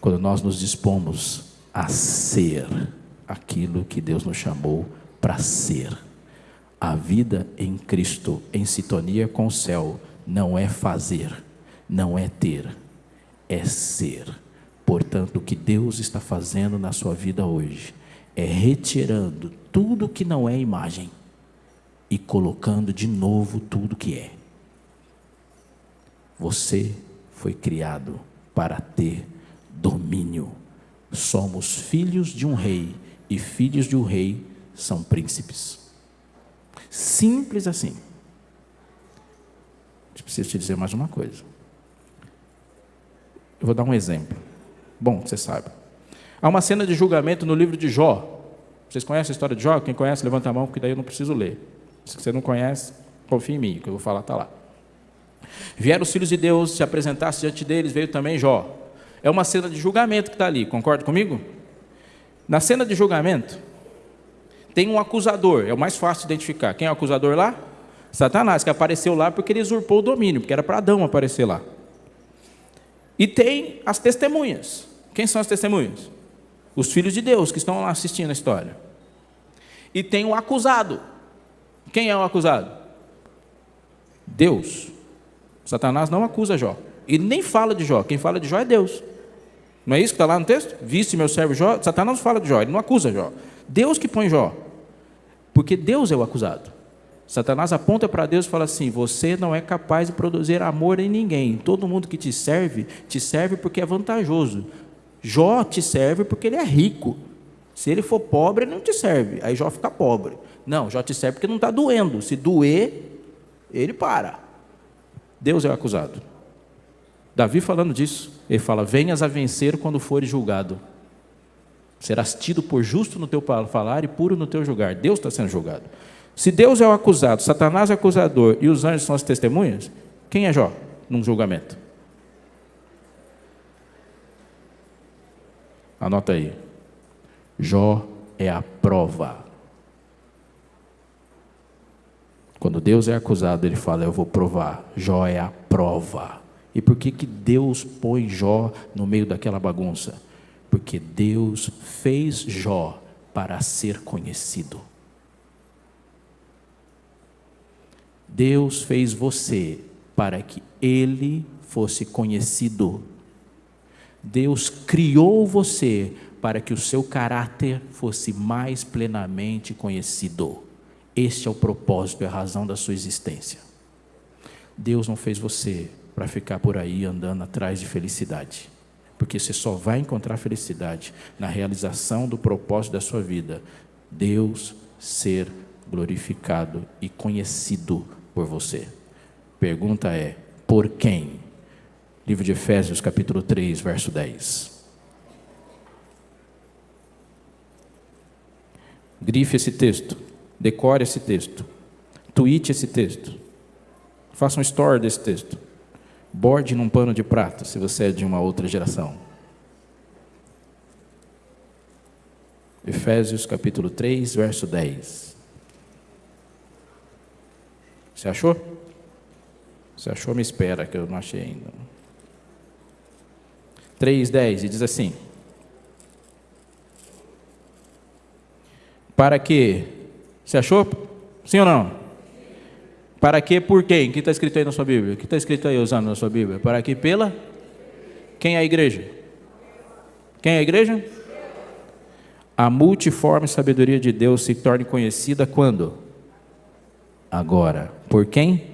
quando nós nos dispomos a ser aquilo que Deus nos chamou para ser. A vida em Cristo, em sintonia com o céu, não é fazer, não é ter, é ser. Portanto, o que Deus está fazendo na sua vida hoje é retirando tudo que não é imagem e colocando de novo tudo que é. Você foi criado para ter domínio. Somos filhos de um rei e filhos de um rei são príncipes. Simples assim. Preciso te dizer mais uma coisa. Eu vou dar um exemplo. Bom, você sabe. Há uma cena de julgamento no livro de Jó. Vocês conhecem a história de Jó? Quem conhece, levanta a mão, porque daí eu não preciso ler. Se você não conhece, confie em mim, que eu vou falar está lá. Vieram os filhos de Deus, se apresentasse diante deles, veio também Jó. É uma cena de julgamento que está ali, concorda comigo? Na cena de julgamento, tem um acusador, é o mais fácil de identificar. Quem é o acusador lá? Satanás, que apareceu lá porque ele usurpou o domínio, porque era para Adão aparecer lá. E tem as testemunhas. Quem são as testemunhas? Os filhos de Deus que estão lá assistindo a história. E tem o acusado. Quem é o acusado? Deus. Satanás não acusa Jó. Ele nem fala de Jó. Quem fala de Jó é Deus. Não é isso que está lá no texto? Viste meu servo Jó? Satanás não fala de Jó, ele não acusa Jó. Deus que põe Jó. Porque Deus é o acusado. Satanás aponta para Deus e fala assim: Você não é capaz de produzir amor em ninguém. Todo mundo que te serve, te serve porque é vantajoso. Jó te serve porque ele é rico. Se ele for pobre, ele não te serve. Aí Jó fica pobre. Não, Jó te serve porque não está doendo. Se doer, ele para. Deus é o acusado. Davi falando disso, ele fala: Venhas a vencer quando fores julgado. Serás tido por justo no teu falar e puro no teu julgar. Deus está sendo julgado. Se Deus é o acusado, Satanás é o acusador e os anjos são as testemunhas, quem é Jó num julgamento? Anota aí. Jó é a prova. Quando Deus é acusado, ele fala: Eu vou provar. Jó é a prova. E por que, que Deus põe Jó no meio daquela bagunça? Porque Deus fez Jó para ser conhecido. Deus fez você para que ele fosse conhecido. Deus criou você para que o seu caráter fosse mais plenamente conhecido. Este é o propósito e a razão da sua existência. Deus não fez você para ficar por aí andando atrás de felicidade, porque você só vai encontrar felicidade na realização do propósito da sua vida. Deus ser glorificado e conhecido por você. Pergunta é: por quem? Livro de Efésios, capítulo 3, verso 10. Grife esse texto, decore esse texto, tweete esse texto, faça um story desse texto, borde num pano de prata, se você é de uma outra geração. Efésios capítulo 3, verso 10. Você achou? Você achou? Me espera, que eu não achei ainda. 3,10 e diz assim: Para que? Você achou? Sim ou não? Para que, por quem? O que está escrito aí na sua Bíblia? O que está escrito aí usando na sua Bíblia? Para que, pela? Quem é a igreja? Quem é a igreja? A multiforme sabedoria de Deus se torne conhecida quando? agora. Por quem?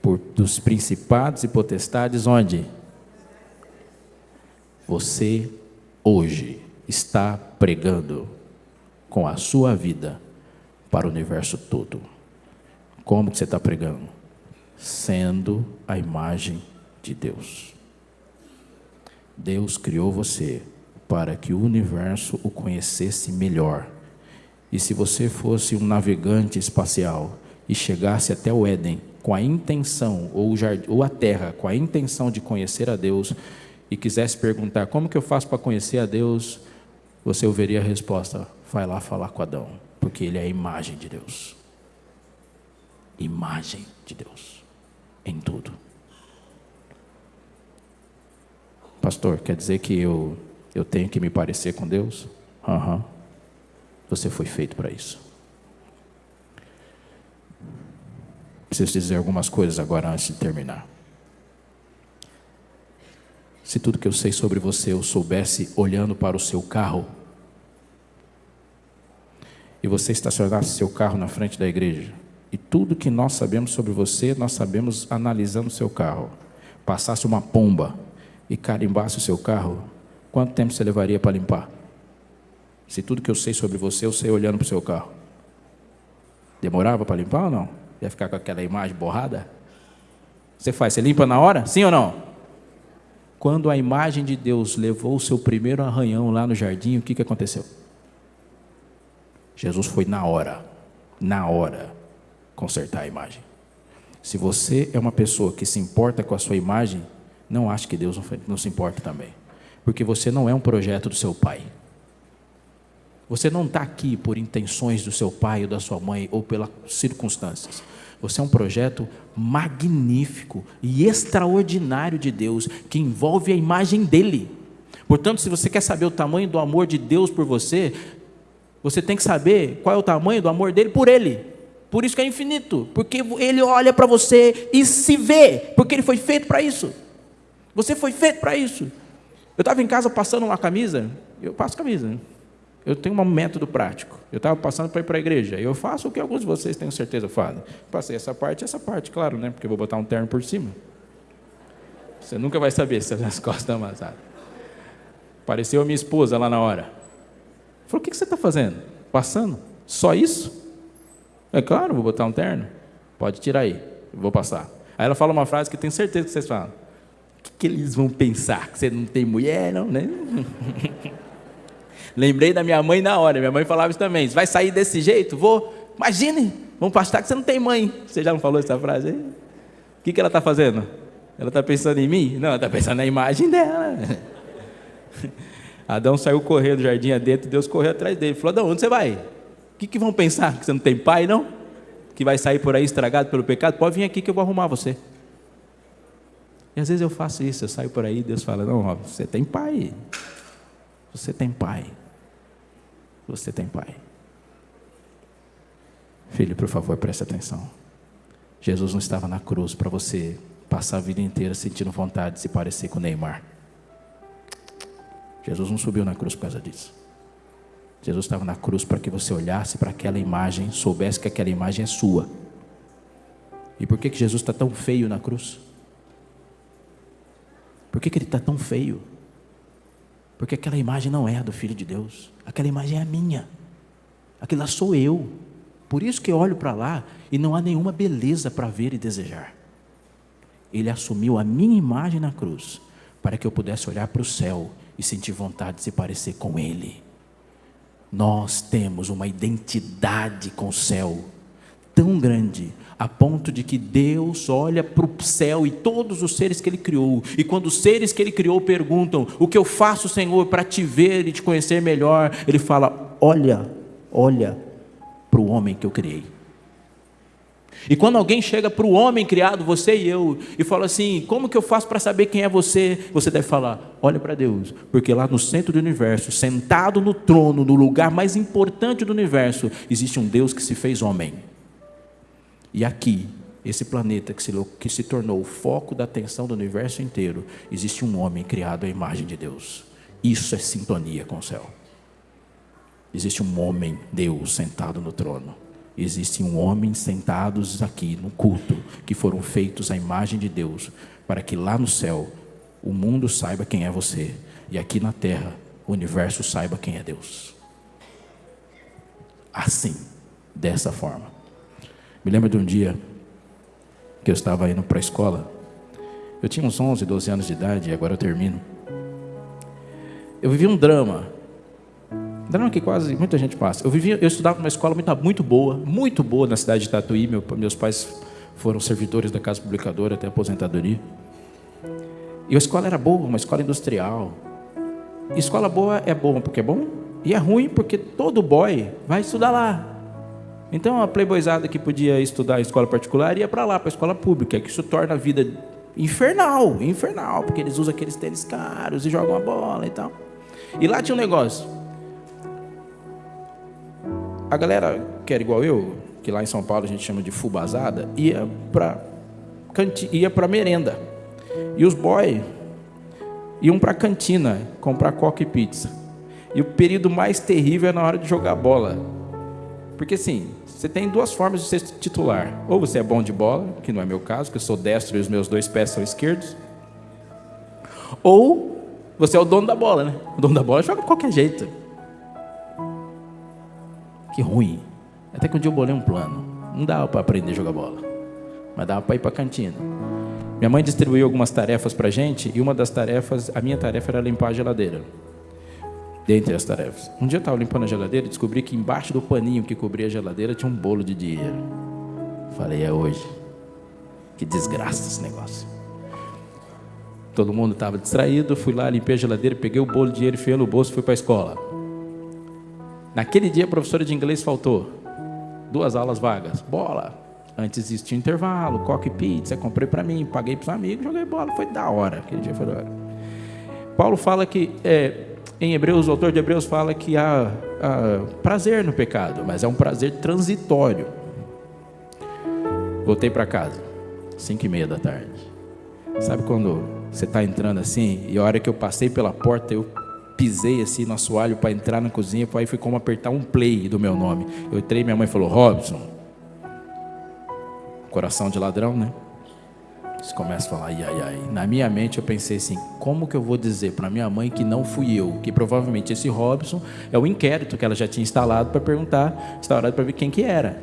Por dos principados e potestades onde? Você hoje está pregando com a sua vida para o universo todo. Como que você está pregando? Sendo a imagem de Deus. Deus criou você para que o universo o conhecesse melhor e se você fosse um navegante espacial e chegasse até o Éden com a intenção, ou, ou a terra, com a intenção de conhecer a Deus, e quisesse perguntar como que eu faço para conhecer a Deus, você ouviria a resposta: vai lá falar com Adão, porque ele é a imagem de Deus. Imagem de Deus em tudo. pastor, quer dizer que eu, eu tenho que me parecer com Deus? Aham. Uhum. Você foi feito para isso. Preciso dizer algumas coisas agora antes de terminar. Se tudo que eu sei sobre você eu soubesse olhando para o seu carro, e você estacionasse seu carro na frente da igreja, e tudo que nós sabemos sobre você, nós sabemos analisando seu carro, passasse uma pomba e carimbasse o seu carro, quanto tempo você levaria para limpar? Se tudo que eu sei sobre você, eu sei olhando para o seu carro. Demorava para limpar ou não? Ia ficar com aquela imagem borrada? Você faz, você limpa na hora? Sim ou não? Quando a imagem de Deus levou o seu primeiro arranhão lá no jardim, o que, que aconteceu? Jesus foi na hora, na hora, consertar a imagem. Se você é uma pessoa que se importa com a sua imagem, não ache que Deus não se importa também. Porque você não é um projeto do seu pai. Você não está aqui por intenções do seu pai ou da sua mãe ou pelas circunstâncias. Você é um projeto magnífico e extraordinário de Deus, que envolve a imagem dele. Portanto, se você quer saber o tamanho do amor de Deus por você, você tem que saber qual é o tamanho do amor dele por ele. Por isso que é infinito, porque ele olha para você e se vê, porque ele foi feito para isso. Você foi feito para isso. Eu estava em casa passando uma camisa, eu passo camisa, eu tenho um método prático. Eu estava passando para ir para a igreja. Eu faço o que alguns de vocês tenho certeza fazem. Passei essa parte essa parte, claro, né? Porque eu vou botar um terno por cima. Você nunca vai saber se as costas estão amassadas. Apareceu a minha esposa lá na hora. Falou: O que você está fazendo? Passando? Só isso? É claro, vou botar um terno. Pode tirar aí. Eu vou passar. Aí ela fala uma frase que tenho certeza que vocês falam. O que, que eles vão pensar? Que você não tem mulher, não, né? Lembrei da minha mãe na hora. Minha mãe falava isso também. Vai sair desse jeito? Vou. Imagine, vamos pastar que você não tem mãe. Você já não falou essa frase aí? O que, que ela está fazendo? Ela está pensando em mim? Não, ela está pensando na imagem dela. Adão saiu correndo do jardim adentro, Deus correu atrás dele. Falou: Adão, onde você vai? O que, que vão pensar? Que você não tem pai, não? Que vai sair por aí estragado pelo pecado? Pode vir aqui que eu vou arrumar você. E às vezes eu faço isso, eu saio por aí, Deus fala: Não, você tem pai. Você tem pai você tem pai. Filho, por favor, preste atenção. Jesus não estava na cruz para você passar a vida inteira sentindo vontade de se parecer com Neymar. Jesus não subiu na cruz por causa disso. Jesus estava na cruz para que você olhasse para aquela imagem, soubesse que aquela imagem é sua. E por que, que Jesus está tão feio na cruz? Por que, que ele está tão feio? Porque aquela imagem não é a do Filho de Deus, aquela imagem é a minha, aquela sou eu. Por isso que eu olho para lá e não há nenhuma beleza para ver e desejar. Ele assumiu a minha imagem na cruz, para que eu pudesse olhar para o céu e sentir vontade de se parecer com Ele. Nós temos uma identidade com o céu tão grande a ponto de que Deus olha para o céu e todos os seres que Ele criou, e quando os seres que Ele criou perguntam: O que eu faço, Senhor, para te ver e te conhecer melhor? Ele fala: Olha, olha para o homem que eu criei. E quando alguém chega para o homem criado, você e eu, e fala assim: Como que eu faço para saber quem é você? Você deve falar: Olha para Deus, porque lá no centro do universo, sentado no trono, no lugar mais importante do universo, existe um Deus que se fez homem. E aqui, esse planeta que se, que se tornou o foco da atenção do universo inteiro, existe um homem criado à imagem de Deus. Isso é sintonia com o céu. Existe um homem, Deus, sentado no trono. Existe um homem sentados aqui no culto, que foram feitos à imagem de Deus, para que lá no céu o mundo saiba quem é você, e aqui na terra o universo saiba quem é Deus. Assim, dessa forma. Me lembro de um dia que eu estava indo para a escola. Eu tinha uns 11, 12 anos de idade, e agora eu termino. Eu vivi um drama. Drama que quase muita gente passa. Eu vivia, eu estudava numa escola muito, muito boa, muito boa na cidade de Tatuí. Meu, meus pais foram servidores da casa publicadora até aposentadoria. E a escola era boa, uma escola industrial. E escola boa é boa porque é bom, e é ruim porque todo boy vai estudar lá. Então a playboyzada que podia estudar em escola particular ia para lá, para a escola pública, que isso torna a vida infernal, infernal, porque eles usam aqueles tênis caros e jogam a bola e tal. E lá tinha um negócio. A galera que era igual eu, que lá em São Paulo a gente chama de fubazada, ia para ia para merenda. E os boys iam para cantina comprar coca e pizza. E o período mais terrível é na hora de jogar bola. Porque assim, você tem duas formas de ser titular. Ou você é bom de bola, que não é meu caso, que eu sou destro e os meus dois pés são esquerdos. Ou você é o dono da bola, né? O dono da bola joga de qualquer jeito. Que ruim. Até que um dia eu bolei um plano. Não dava para aprender a jogar bola. Mas dava para ir para a cantina. Minha mãe distribuiu algumas tarefas para gente. E uma das tarefas, a minha tarefa era limpar a geladeira dentre as tarefas. Um dia eu estava limpando a geladeira e descobri que embaixo do paninho que cobria a geladeira tinha um bolo de dinheiro. Falei, é hoje. Que desgraça esse negócio. Todo mundo estava distraído, fui lá, limpei a geladeira, peguei o bolo de dinheiro, enfiei no bolso e fui para a escola. Naquele dia a professora de inglês faltou. Duas aulas vagas. Bola. Antes existia intervalo, coque pizza, comprei para mim, paguei para os amigos, joguei bola. Foi da hora. Aquele dia foi da hora. Paulo fala que é, em Hebreus, o autor de Hebreus fala que há, há prazer no pecado, mas é um prazer transitório. Voltei para casa, cinco e meia da tarde. Sabe quando você está entrando assim, e a hora que eu passei pela porta, eu pisei assim no assoalho para entrar na cozinha, aí foi como apertar um play do meu nome. Eu entrei, minha mãe falou, Robson, coração de ladrão, né? Você começa a falar, ai, ai, ai. Na minha mente eu pensei assim: como que eu vou dizer para minha mãe que não fui eu? Que provavelmente esse Robson é o inquérito que ela já tinha instalado para perguntar, instaurado para ver quem que era.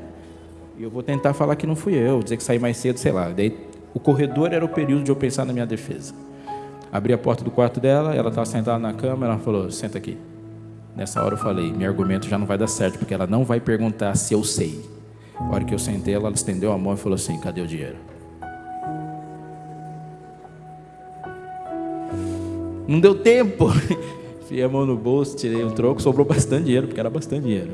E eu vou tentar falar que não fui eu, dizer que saí mais cedo, sei lá. Daí o corredor era o período de eu pensar na minha defesa. Abri a porta do quarto dela, ela estava sentada na cama, ela falou: senta aqui. Nessa hora eu falei: meu argumento já não vai dar certo, porque ela não vai perguntar se eu sei. A hora que eu sentei, ela estendeu a mão e falou assim: cadê o dinheiro? Não deu tempo. Fiei a mão no bolso, tirei um troco, sobrou bastante dinheiro, porque era bastante dinheiro.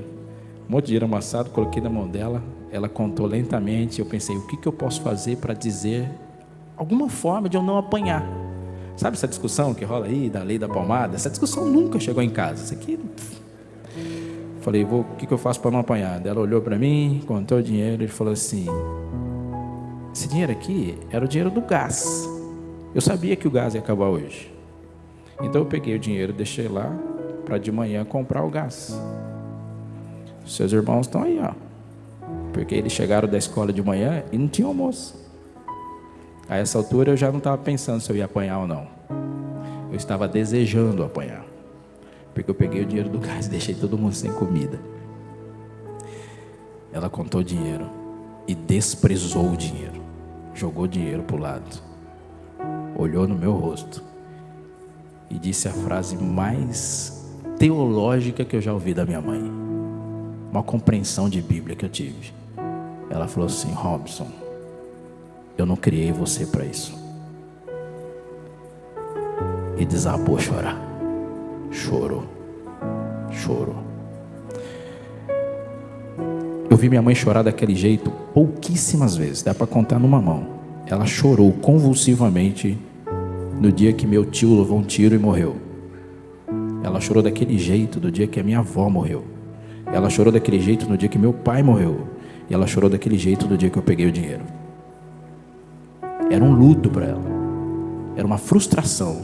Um monte de dinheiro amassado, coloquei na mão dela. Ela contou lentamente. Eu pensei, o que, que eu posso fazer para dizer alguma forma de eu não apanhar? Sabe essa discussão que rola aí da lei da palmada? Essa discussão nunca chegou em casa. Isso aqui. Falei, vou, o que, que eu faço para não apanhar? Ela olhou para mim, contou o dinheiro e falou assim: Esse dinheiro aqui era o dinheiro do gás. Eu sabia que o gás ia acabar hoje. Então eu peguei o dinheiro, deixei lá para de manhã comprar o gás. Seus irmãos estão aí, ó. Porque eles chegaram da escola de manhã e não tinha almoço. A essa altura eu já não estava pensando se eu ia apanhar ou não. Eu estava desejando apanhar. Porque eu peguei o dinheiro do gás e deixei todo mundo sem comida. Ela contou o dinheiro e desprezou o dinheiro. Jogou o dinheiro para o lado. Olhou no meu rosto e disse a frase mais teológica que eu já ouvi da minha mãe. Uma compreensão de Bíblia que eu tive. Ela falou assim: Robson, eu não criei você para isso. E desabou a chorar. Chorou. Chorou. Eu vi minha mãe chorar daquele jeito pouquíssimas vezes, dá para contar numa mão. Ela chorou convulsivamente no dia que meu tio levou um tiro e morreu. Ela chorou daquele jeito do dia que a minha avó morreu. Ela chorou daquele jeito no dia que meu pai morreu. E ela chorou daquele jeito do dia que eu peguei o dinheiro. Era um luto para ela. Era uma frustração.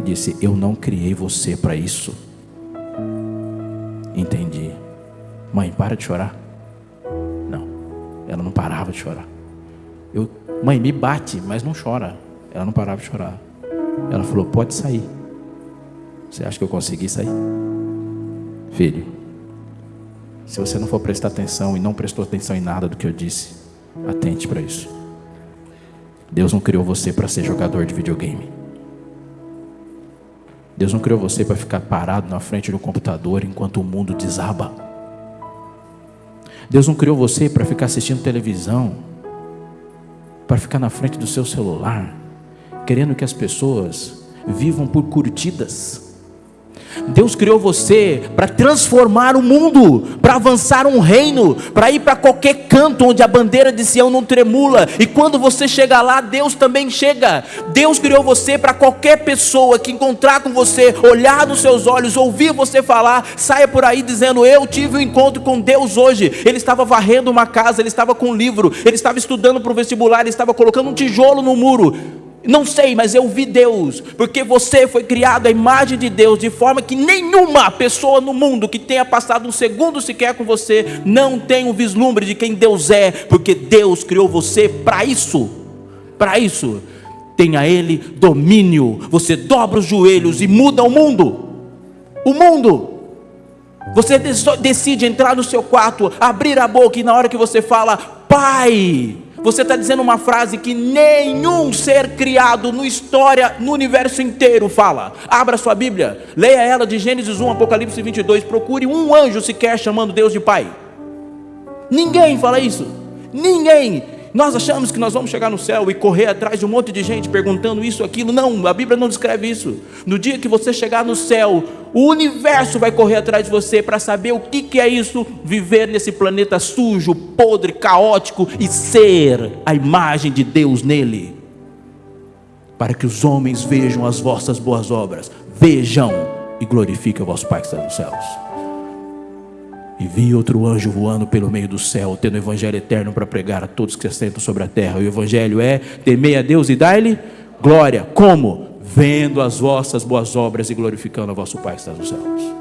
E disse: Eu não criei você para isso. Entendi. Mãe, para de chorar. Não. Ela não parava de chorar. Eu, mãe, me bate, mas não chora. Ela não parava de chorar. Ela falou: Pode sair. Você acha que eu consegui sair? Filho, se você não for prestar atenção e não prestou atenção em nada do que eu disse, atente para isso. Deus não criou você para ser jogador de videogame. Deus não criou você para ficar parado na frente do computador enquanto o mundo desaba. Deus não criou você para ficar assistindo televisão, para ficar na frente do seu celular, querendo que as pessoas vivam por curtidas. Deus criou você para transformar o mundo, para avançar um reino, para ir para qualquer canto onde a bandeira de Sião não tremula. E quando você chega lá, Deus também chega. Deus criou você para qualquer pessoa que encontrar com você, olhar nos seus olhos, ouvir você falar, saia por aí dizendo: Eu tive um encontro com Deus hoje. Ele estava varrendo uma casa, ele estava com um livro, ele estava estudando para o vestibular, ele estava colocando um tijolo no muro. Não sei, mas eu vi Deus, porque você foi criado à imagem de Deus, de forma que nenhuma pessoa no mundo que tenha passado um segundo sequer com você não tem um vislumbre de quem Deus é, porque Deus criou você para isso. Para isso, tenha Ele domínio. Você dobra os joelhos e muda o mundo. O mundo. Você decide entrar no seu quarto, abrir a boca e na hora que você fala, Pai você está dizendo uma frase que nenhum ser criado no história, no universo inteiro fala. Abra sua Bíblia, leia ela de Gênesis 1, Apocalipse 22. Procure um anjo sequer chamando Deus de Pai. Ninguém fala isso. Ninguém. Nós achamos que nós vamos chegar no céu e correr atrás de um monte de gente perguntando isso, aquilo. Não, a Bíblia não descreve isso. No dia que você chegar no céu, o universo vai correr atrás de você para saber o que, que é isso, viver nesse planeta sujo, podre, caótico e ser a imagem de Deus nele. Para que os homens vejam as vossas boas obras, vejam e glorifiquem o vosso Pai que está nos céus. E vi outro anjo voando pelo meio do céu, tendo o evangelho eterno para pregar a todos que se assentam sobre a terra. E o evangelho é: temei a Deus e dai-lhe glória. Como? Vendo as vossas boas obras e glorificando a vosso Pai que está nos céus.